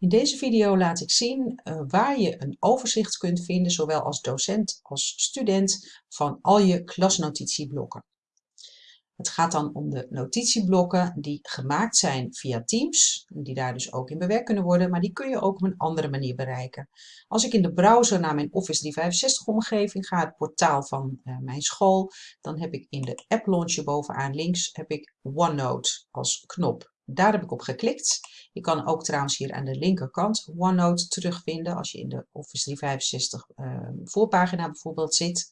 In deze video laat ik zien uh, waar je een overzicht kunt vinden, zowel als docent als student, van al je klasnotitieblokken. Het gaat dan om de notitieblokken die gemaakt zijn via Teams, die daar dus ook in bewerkt kunnen worden, maar die kun je ook op een andere manier bereiken. Als ik in de browser naar mijn Office 365 omgeving ga, het portaal van uh, mijn school, dan heb ik in de app launcher bovenaan links heb ik OneNote als knop. Daar heb ik op geklikt. Je kan ook trouwens hier aan de linkerkant OneNote terugvinden als je in de Office 365 uh, voorpagina bijvoorbeeld zit.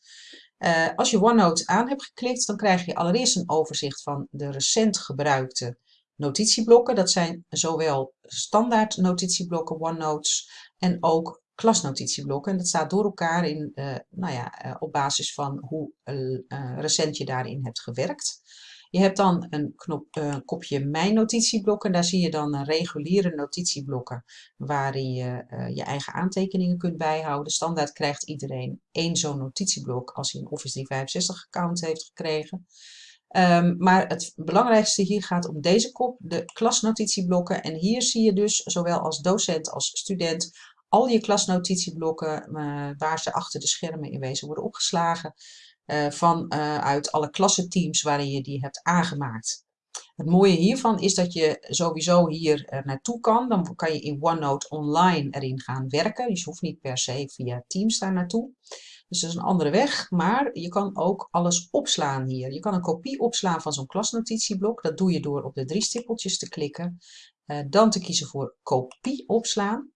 Uh, als je OneNote aan hebt geklikt, dan krijg je allereerst een overzicht van de recent gebruikte notitieblokken. Dat zijn zowel standaard notitieblokken, OneNotes, en ook klasnotitieblokken. En dat staat door elkaar in, uh, nou ja, uh, op basis van hoe recent je daarin hebt gewerkt. Je hebt dan een knop, uh, kopje Mijn notitieblokken. Daar zie je dan reguliere notitieblokken waarin je uh, je eigen aantekeningen kunt bijhouden. Standaard krijgt iedereen één zo'n notitieblok als hij een Office 365 account heeft gekregen. Um, maar het belangrijkste hier gaat om deze kop, de klasnotitieblokken. En hier zie je dus zowel als docent als student al je klasnotitieblokken uh, waar ze achter de schermen in wezen worden opgeslagen uh, van uh, uit alle klassenteams waarin je die hebt aangemaakt. Het mooie hiervan is dat je sowieso hier uh, naartoe kan. Dan kan je in OneNote online erin gaan werken. Dus je hoeft niet per se via Teams daar naartoe. Dus dat is een andere weg, maar je kan ook alles opslaan hier. Je kan een kopie opslaan van zo'n klasnotitieblok. Dat doe je door op de drie stippeltjes te klikken. Dan te kiezen voor kopie opslaan.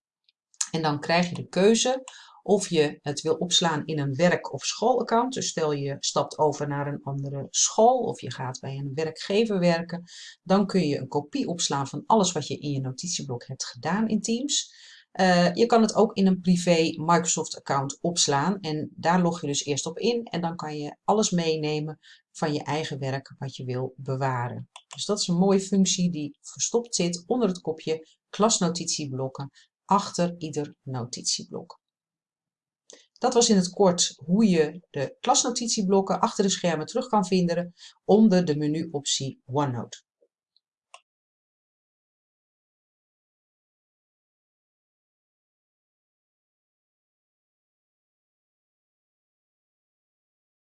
En dan krijg je de keuze of je het wil opslaan in een werk- of schoolaccount. Dus stel je stapt over naar een andere school of je gaat bij een werkgever werken. Dan kun je een kopie opslaan van alles wat je in je notitieblok hebt gedaan in Teams. Uh, je kan het ook in een privé Microsoft account opslaan en daar log je dus eerst op in en dan kan je alles meenemen van je eigen werk wat je wil bewaren. Dus dat is een mooie functie die verstopt zit onder het kopje klasnotitieblokken achter ieder notitieblok. Dat was in het kort hoe je de klasnotitieblokken achter de schermen terug kan vinden onder de menuoptie OneNote.